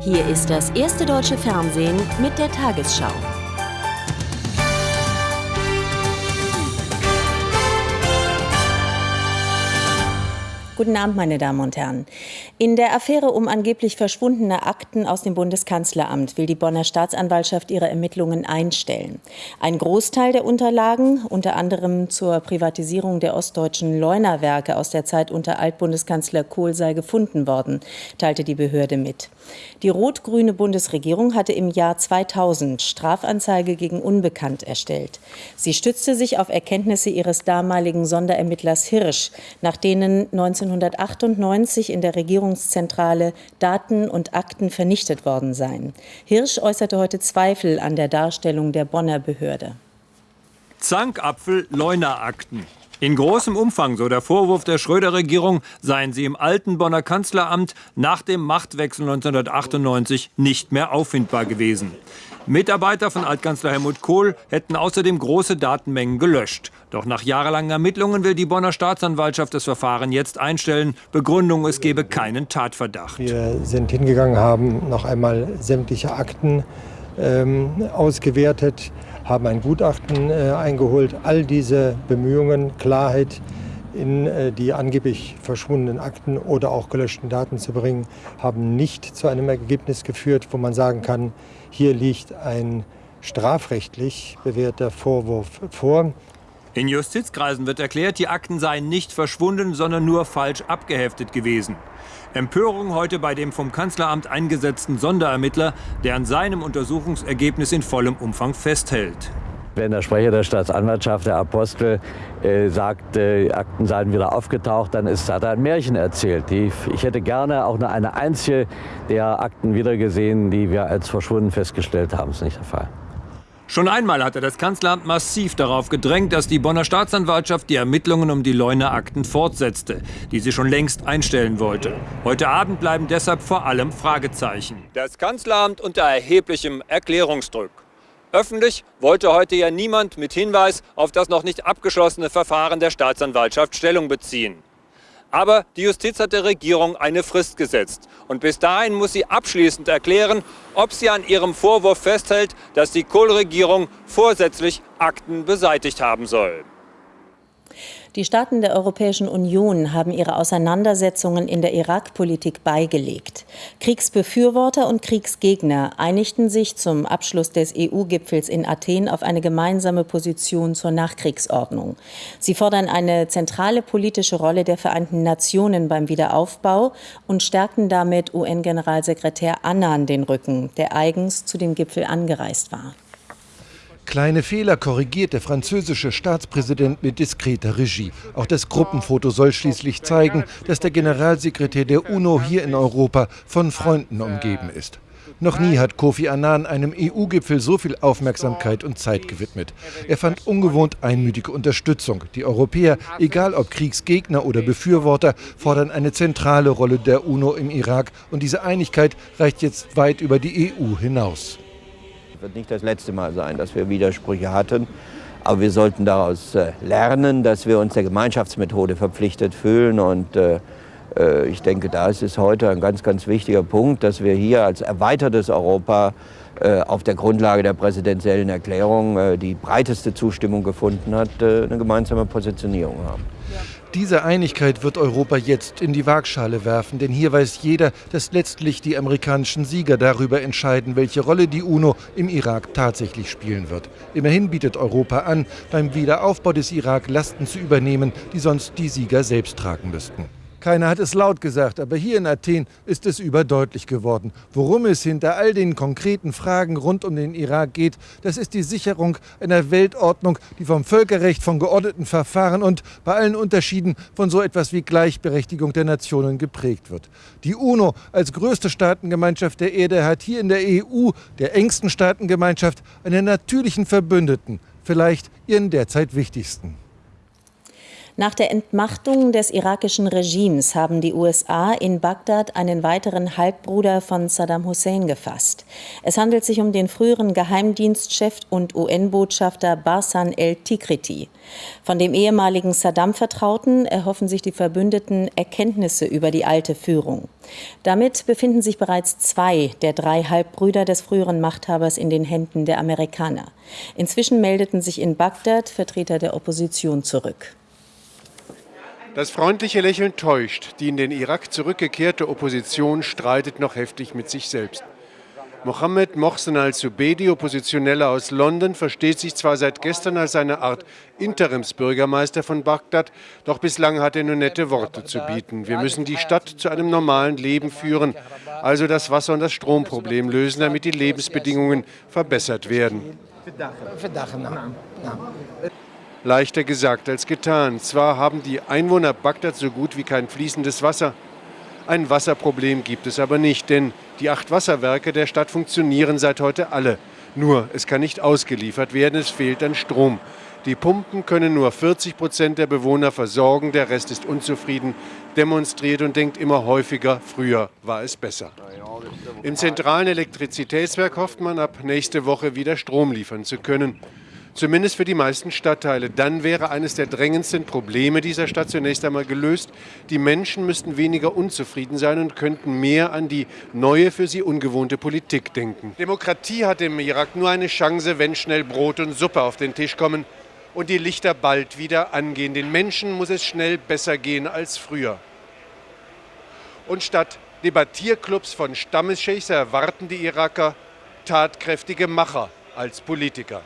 Hier ist das erste deutsche Fernsehen mit der Tagesschau. Guten Abend, meine Damen und Herren. In der Affäre um angeblich verschwundene Akten aus dem Bundeskanzleramt will die Bonner Staatsanwaltschaft ihre Ermittlungen einstellen. Ein Großteil der Unterlagen, unter anderem zur Privatisierung der ostdeutschen Leunawerke aus der Zeit unter Altbundeskanzler Kohl, sei gefunden worden, teilte die Behörde mit. Die rot-grüne Bundesregierung hatte im Jahr 2000 Strafanzeige gegen Unbekannt erstellt. Sie stützte sich auf Erkenntnisse ihres damaligen Sonderermittlers Hirsch, nach denen 19 1998 in der Regierungszentrale Daten und Akten vernichtet worden seien. Hirsch äußerte heute Zweifel an der Darstellung der Bonner Behörde. Zankapfel Leuna-Akten. In großem Umfang, so der Vorwurf der Schröder-Regierung, seien sie im alten Bonner Kanzleramt nach dem Machtwechsel 1998 nicht mehr auffindbar gewesen. Mitarbeiter von Altkanzler Helmut Kohl hätten außerdem große Datenmengen gelöscht. Doch nach jahrelangen Ermittlungen will die Bonner Staatsanwaltschaft das Verfahren jetzt einstellen. Begründung, es gebe keinen Tatverdacht. Wir sind hingegangen, haben noch einmal sämtliche Akten ähm, ausgewertet, haben ein Gutachten äh, eingeholt. All diese Bemühungen, Klarheit in äh, die angeblich verschwundenen Akten oder auch gelöschten Daten zu bringen, haben nicht zu einem Ergebnis geführt, wo man sagen kann, hier liegt ein strafrechtlich bewährter Vorwurf vor. In Justizkreisen wird erklärt, die Akten seien nicht verschwunden, sondern nur falsch abgeheftet gewesen. Empörung heute bei dem vom Kanzleramt eingesetzten Sonderermittler, der an seinem Untersuchungsergebnis in vollem Umfang festhält. Wenn der Sprecher der Staatsanwaltschaft, der Apostel, äh, sagt, äh, Akten seien wieder aufgetaucht, dann ist, hat er ein Märchen erzählt. Die, ich hätte gerne auch nur eine einzige der Akten wiedergesehen, die wir als verschwunden festgestellt haben. Das ist nicht der Fall. Schon einmal hatte das Kanzleramt massiv darauf gedrängt, dass die Bonner Staatsanwaltschaft die Ermittlungen um die Leuner Akten fortsetzte, die sie schon längst einstellen wollte. Heute Abend bleiben deshalb vor allem Fragezeichen. Das Kanzleramt unter erheblichem Erklärungsdruck. Öffentlich wollte heute ja niemand mit Hinweis auf das noch nicht abgeschlossene Verfahren der Staatsanwaltschaft Stellung beziehen. Aber die Justiz hat der Regierung eine Frist gesetzt. Und bis dahin muss sie abschließend erklären, ob sie an ihrem Vorwurf festhält, dass die Kohl-Regierung vorsätzlich Akten beseitigt haben soll. Die Staaten der Europäischen Union haben ihre Auseinandersetzungen in der Irak-Politik beigelegt. Kriegsbefürworter und Kriegsgegner einigten sich zum Abschluss des EU-Gipfels in Athen auf eine gemeinsame Position zur Nachkriegsordnung. Sie fordern eine zentrale politische Rolle der Vereinten Nationen beim Wiederaufbau und stärkten damit UN-Generalsekretär Annan den Rücken, der eigens zu dem Gipfel angereist war. Kleine Fehler korrigiert der französische Staatspräsident mit diskreter Regie. Auch das Gruppenfoto soll schließlich zeigen, dass der Generalsekretär der UNO hier in Europa von Freunden umgeben ist. Noch nie hat Kofi Annan einem EU-Gipfel so viel Aufmerksamkeit und Zeit gewidmet. Er fand ungewohnt einmütige Unterstützung. Die Europäer, egal ob Kriegsgegner oder Befürworter, fordern eine zentrale Rolle der UNO im Irak. Und diese Einigkeit reicht jetzt weit über die EU hinaus wird nicht das letzte Mal sein, dass wir Widersprüche hatten. Aber wir sollten daraus äh, lernen, dass wir uns der Gemeinschaftsmethode verpflichtet fühlen. Und äh, äh, ich denke, da ist es heute ein ganz, ganz wichtiger Punkt, dass wir hier als erweitertes Europa auf der Grundlage der präsidentiellen Erklärung, die breiteste Zustimmung gefunden hat, eine gemeinsame Positionierung haben. Diese Einigkeit wird Europa jetzt in die Waagschale werfen, denn hier weiß jeder, dass letztlich die amerikanischen Sieger darüber entscheiden, welche Rolle die UNO im Irak tatsächlich spielen wird. Immerhin bietet Europa an, beim Wiederaufbau des Irak Lasten zu übernehmen, die sonst die Sieger selbst tragen müssten. Keiner hat es laut gesagt, aber hier in Athen ist es überdeutlich geworden. Worum es hinter all den konkreten Fragen rund um den Irak geht, das ist die Sicherung einer Weltordnung, die vom Völkerrecht, von geordneten Verfahren und bei allen Unterschieden von so etwas wie Gleichberechtigung der Nationen geprägt wird. Die UNO als größte Staatengemeinschaft der Erde hat hier in der EU, der engsten Staatengemeinschaft, einen natürlichen Verbündeten, vielleicht ihren derzeit wichtigsten. Nach der Entmachtung des irakischen Regimes haben die USA in Bagdad einen weiteren Halbbruder von Saddam Hussein gefasst. Es handelt sich um den früheren Geheimdienstchef und UN-Botschafter Barsan el-Tikriti. Von dem ehemaligen Saddam-Vertrauten erhoffen sich die Verbündeten Erkenntnisse über die alte Führung. Damit befinden sich bereits zwei der drei Halbbrüder des früheren Machthabers in den Händen der Amerikaner. Inzwischen meldeten sich in Bagdad Vertreter der Opposition zurück. Das freundliche Lächeln täuscht. Die in den Irak zurückgekehrte Opposition streitet noch heftig mit sich selbst. Mohammed Mohsen al-Subedi, Oppositioneller aus London, versteht sich zwar seit gestern als eine Art Interimsbürgermeister von Bagdad, doch bislang hat er nur nette Worte zu bieten. Wir müssen die Stadt zu einem normalen Leben führen, also das Wasser- und das Stromproblem lösen, damit die Lebensbedingungen verbessert werden. Leichter gesagt als getan. Zwar haben die Einwohner Bagdad so gut wie kein fließendes Wasser. Ein Wasserproblem gibt es aber nicht, denn die acht Wasserwerke der Stadt funktionieren seit heute alle. Nur, es kann nicht ausgeliefert werden, es fehlt an Strom. Die Pumpen können nur 40 Prozent der Bewohner versorgen, der Rest ist unzufrieden, demonstriert und denkt immer häufiger, früher war es besser. Im zentralen Elektrizitätswerk hofft man ab nächste Woche wieder Strom liefern zu können. Zumindest für die meisten Stadtteile. Dann wäre eines der drängendsten Probleme dieser Stadt zunächst einmal gelöst. Die Menschen müssten weniger unzufrieden sein und könnten mehr an die neue, für sie ungewohnte Politik denken. Demokratie hat im Irak nur eine Chance, wenn schnell Brot und Suppe auf den Tisch kommen und die Lichter bald wieder angehen. Den Menschen muss es schnell besser gehen als früher. Und statt Debattierclubs von Stammesscheichs erwarten die Iraker tatkräftige Macher als Politiker.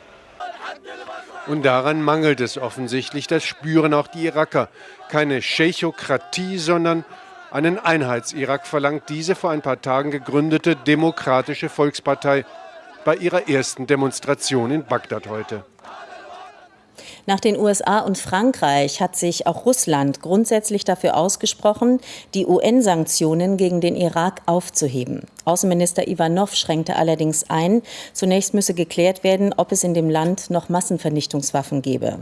Und daran mangelt es offensichtlich, das spüren auch die Iraker. Keine Scheichokratie, sondern einen Einheits-Irak verlangt diese vor ein paar Tagen gegründete Demokratische Volkspartei bei ihrer ersten Demonstration in Bagdad heute. Nach den USA und Frankreich hat sich auch Russland grundsätzlich dafür ausgesprochen, die UN-Sanktionen gegen den Irak aufzuheben. Außenminister Ivanov schränkte allerdings ein, zunächst müsse geklärt werden, ob es in dem Land noch Massenvernichtungswaffen gebe.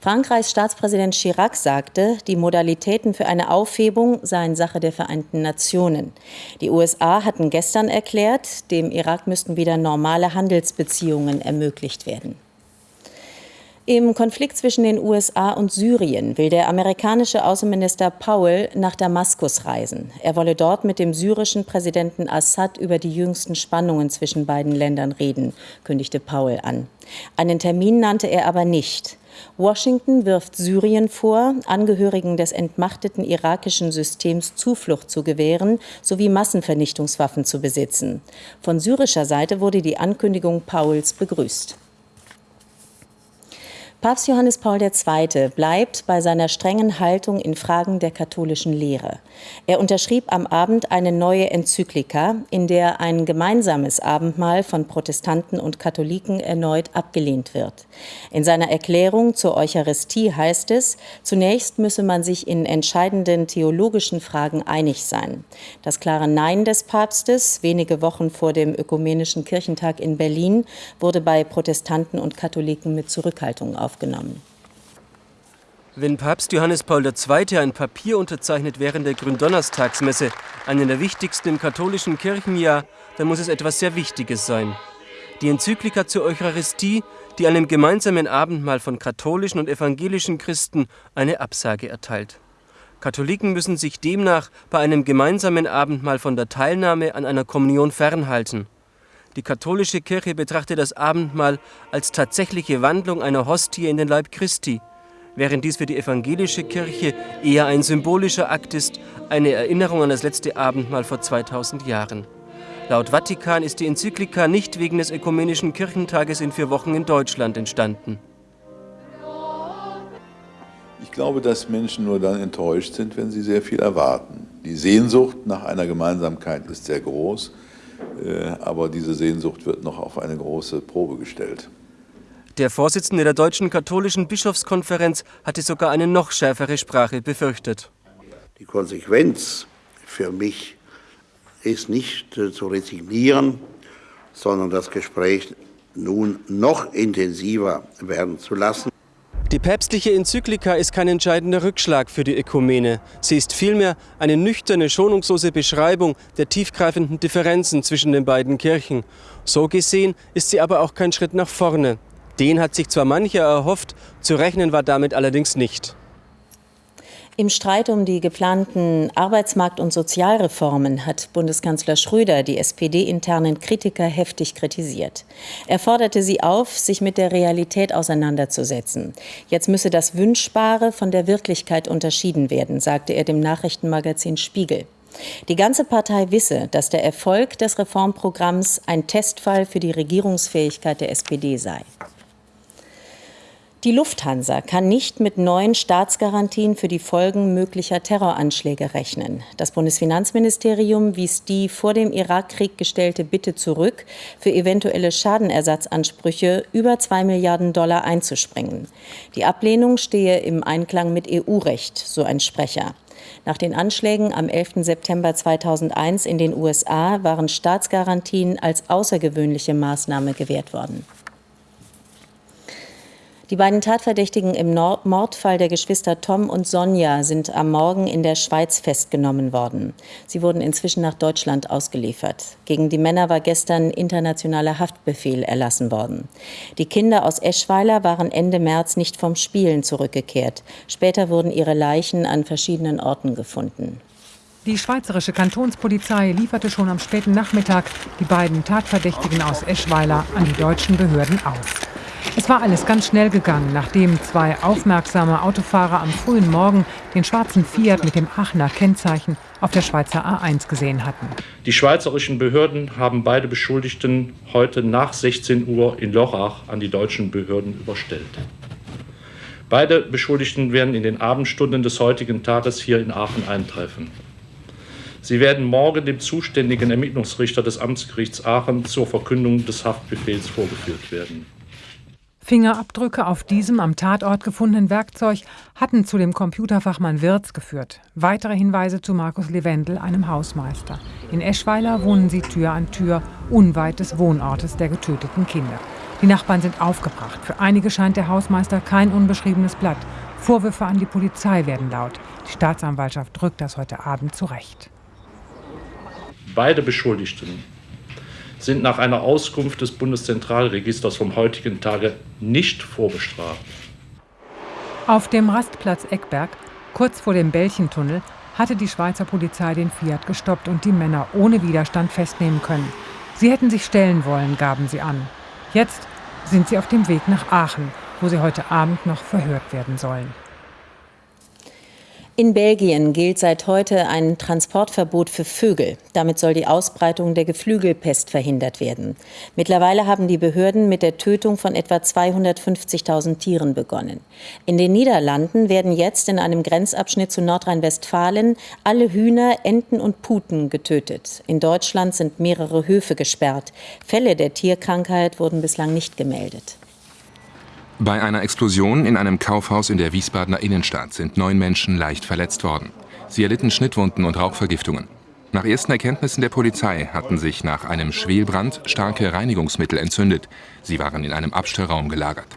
Frankreichs Staatspräsident Chirac sagte, die Modalitäten für eine Aufhebung seien Sache der Vereinten Nationen. Die USA hatten gestern erklärt, dem Irak müssten wieder normale Handelsbeziehungen ermöglicht werden. Im Konflikt zwischen den USA und Syrien will der amerikanische Außenminister Powell nach Damaskus reisen. Er wolle dort mit dem syrischen Präsidenten Assad über die jüngsten Spannungen zwischen beiden Ländern reden, kündigte Powell an. Einen Termin nannte er aber nicht. Washington wirft Syrien vor, Angehörigen des entmachteten irakischen Systems Zuflucht zu gewähren sowie Massenvernichtungswaffen zu besitzen. Von syrischer Seite wurde die Ankündigung Powells begrüßt. Papst Johannes Paul II. bleibt bei seiner strengen Haltung in Fragen der katholischen Lehre. Er unterschrieb am Abend eine neue Enzyklika, in der ein gemeinsames Abendmahl von Protestanten und Katholiken erneut abgelehnt wird. In seiner Erklärung zur Eucharistie heißt es, zunächst müsse man sich in entscheidenden theologischen Fragen einig sein. Das klare Nein des Papstes, wenige Wochen vor dem Ökumenischen Kirchentag in Berlin, wurde bei Protestanten und Katholiken mit Zurückhaltung aufgenommen aufgenommen. Wenn Papst Johannes Paul II. ein Papier unterzeichnet während der Gründonnerstagsmesse, einer der wichtigsten im katholischen Kirchenjahr, dann muss es etwas sehr Wichtiges sein. Die Enzyklika zur Eucharistie, die einem gemeinsamen Abendmahl von katholischen und evangelischen Christen eine Absage erteilt. Katholiken müssen sich demnach bei einem gemeinsamen Abendmahl von der Teilnahme an einer Kommunion fernhalten. Die katholische Kirche betrachtet das Abendmahl als tatsächliche Wandlung einer Hostie in den Leib Christi, während dies für die evangelische Kirche eher ein symbolischer Akt ist, eine Erinnerung an das letzte Abendmahl vor 2000 Jahren. Laut Vatikan ist die Enzyklika nicht wegen des Ökumenischen Kirchentages in vier Wochen in Deutschland entstanden. Ich glaube, dass Menschen nur dann enttäuscht sind, wenn sie sehr viel erwarten. Die Sehnsucht nach einer Gemeinsamkeit ist sehr groß. Äh, aber diese Sehnsucht wird noch auf eine große Probe gestellt. Der Vorsitzende der Deutschen Katholischen Bischofskonferenz hatte sogar eine noch schärfere Sprache befürchtet. Die Konsequenz für mich ist nicht äh, zu resignieren, sondern das Gespräch nun noch intensiver werden zu lassen. Die päpstliche Enzyklika ist kein entscheidender Rückschlag für die Ökumene. Sie ist vielmehr eine nüchterne, schonungslose Beschreibung der tiefgreifenden Differenzen zwischen den beiden Kirchen. So gesehen ist sie aber auch kein Schritt nach vorne. Den hat sich zwar mancher erhofft, zu rechnen war damit allerdings nicht. Im Streit um die geplanten Arbeitsmarkt- und Sozialreformen hat Bundeskanzler Schröder die SPD-internen Kritiker heftig kritisiert. Er forderte sie auf, sich mit der Realität auseinanderzusetzen. Jetzt müsse das Wünschbare von der Wirklichkeit unterschieden werden, sagte er dem Nachrichtenmagazin Spiegel. Die ganze Partei wisse, dass der Erfolg des Reformprogramms ein Testfall für die Regierungsfähigkeit der SPD sei. Die Lufthansa kann nicht mit neuen Staatsgarantien für die Folgen möglicher Terroranschläge rechnen. Das Bundesfinanzministerium wies die vor dem Irakkrieg gestellte Bitte zurück, für eventuelle Schadenersatzansprüche über zwei Milliarden Dollar einzuspringen. Die Ablehnung stehe im Einklang mit EU-Recht, so ein Sprecher. Nach den Anschlägen am 11. September 2001 in den USA waren Staatsgarantien als außergewöhnliche Maßnahme gewährt worden. Die beiden Tatverdächtigen im Mordfall der Geschwister Tom und Sonja sind am Morgen in der Schweiz festgenommen worden. Sie wurden inzwischen nach Deutschland ausgeliefert. Gegen die Männer war gestern internationaler Haftbefehl erlassen worden. Die Kinder aus Eschweiler waren Ende März nicht vom Spielen zurückgekehrt. Später wurden ihre Leichen an verschiedenen Orten gefunden. Die schweizerische Kantonspolizei lieferte schon am späten Nachmittag die beiden Tatverdächtigen aus Eschweiler an die deutschen Behörden aus. Es war alles ganz schnell gegangen, nachdem zwei aufmerksame Autofahrer am frühen Morgen den schwarzen Fiat mit dem Aachener Kennzeichen auf der Schweizer A1 gesehen hatten. Die schweizerischen Behörden haben beide Beschuldigten heute nach 16 Uhr in Lorach an die deutschen Behörden überstellt. Beide Beschuldigten werden in den Abendstunden des heutigen Tages hier in Aachen eintreffen. Sie werden morgen dem zuständigen Ermittlungsrichter des Amtsgerichts Aachen zur Verkündung des Haftbefehls vorgeführt werden. Fingerabdrücke auf diesem am Tatort gefundenen Werkzeug hatten zu dem Computerfachmann Wirz geführt. Weitere Hinweise zu Markus Levendel, einem Hausmeister. In Eschweiler wohnen sie Tür an Tür, unweit des Wohnortes der getöteten Kinder. Die Nachbarn sind aufgebracht. Für einige scheint der Hausmeister kein unbeschriebenes Blatt. Vorwürfe an die Polizei werden laut. Die Staatsanwaltschaft drückt das heute Abend zurecht. Beide Beschuldigten sind nach einer Auskunft des Bundeszentralregisters vom heutigen Tage nicht vorbestraft. Auf dem Rastplatz Eckberg, kurz vor dem Bällchentunnel, hatte die Schweizer Polizei den Fiat gestoppt und die Männer ohne Widerstand festnehmen können. Sie hätten sich stellen wollen, gaben sie an. Jetzt sind sie auf dem Weg nach Aachen, wo sie heute Abend noch verhört werden sollen. In Belgien gilt seit heute ein Transportverbot für Vögel. Damit soll die Ausbreitung der Geflügelpest verhindert werden. Mittlerweile haben die Behörden mit der Tötung von etwa 250.000 Tieren begonnen. In den Niederlanden werden jetzt in einem Grenzabschnitt zu Nordrhein-Westfalen alle Hühner, Enten und Puten getötet. In Deutschland sind mehrere Höfe gesperrt. Fälle der Tierkrankheit wurden bislang nicht gemeldet. Bei einer Explosion in einem Kaufhaus in der Wiesbadener Innenstadt sind neun Menschen leicht verletzt worden. Sie erlitten Schnittwunden und Rauchvergiftungen. Nach ersten Erkenntnissen der Polizei hatten sich nach einem Schwelbrand starke Reinigungsmittel entzündet. Sie waren in einem Abstellraum gelagert.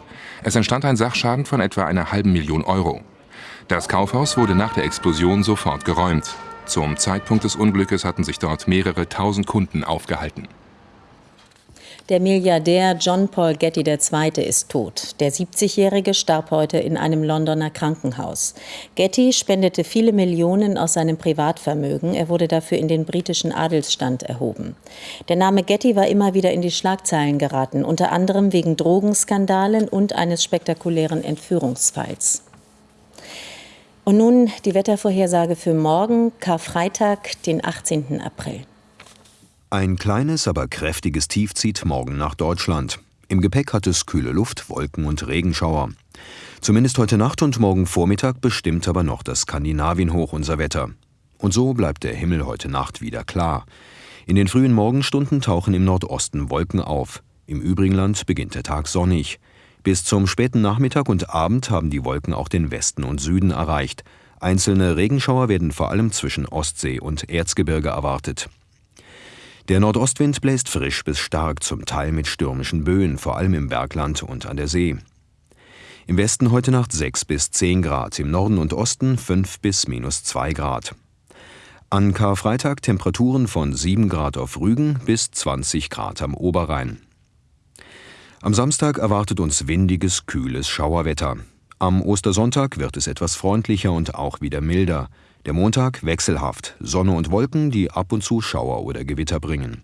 Es entstand ein Sachschaden von etwa einer halben Million Euro. Das Kaufhaus wurde nach der Explosion sofort geräumt. Zum Zeitpunkt des Unglückes hatten sich dort mehrere tausend Kunden aufgehalten. Der Milliardär John Paul Getty II. ist tot. Der 70-Jährige starb heute in einem Londoner Krankenhaus. Getty spendete viele Millionen aus seinem Privatvermögen. Er wurde dafür in den britischen Adelsstand erhoben. Der Name Getty war immer wieder in die Schlagzeilen geraten, unter anderem wegen Drogenskandalen und eines spektakulären Entführungsfalls. Und nun die Wettervorhersage für morgen, Karfreitag, den 18. April. Ein kleines, aber kräftiges Tief zieht morgen nach Deutschland. Im Gepäck hat es kühle Luft, Wolken und Regenschauer. Zumindest heute Nacht und morgen Vormittag bestimmt aber noch das Skandinavienhoch unser Wetter. Und so bleibt der Himmel heute Nacht wieder klar. In den frühen Morgenstunden tauchen im Nordosten Wolken auf. Im übrigen Land beginnt der Tag sonnig. Bis zum späten Nachmittag und Abend haben die Wolken auch den Westen und Süden erreicht. Einzelne Regenschauer werden vor allem zwischen Ostsee und Erzgebirge erwartet. Der Nordostwind bläst frisch bis stark, zum Teil mit stürmischen Böen, vor allem im Bergland und an der See. Im Westen heute Nacht 6 bis 10 Grad, im Norden und Osten 5 bis minus 2 Grad. An Karfreitag Temperaturen von 7 Grad auf Rügen bis 20 Grad am Oberrhein. Am Samstag erwartet uns windiges, kühles Schauerwetter. Am Ostersonntag wird es etwas freundlicher und auch wieder milder. Der Montag wechselhaft, Sonne und Wolken, die ab und zu Schauer oder Gewitter bringen.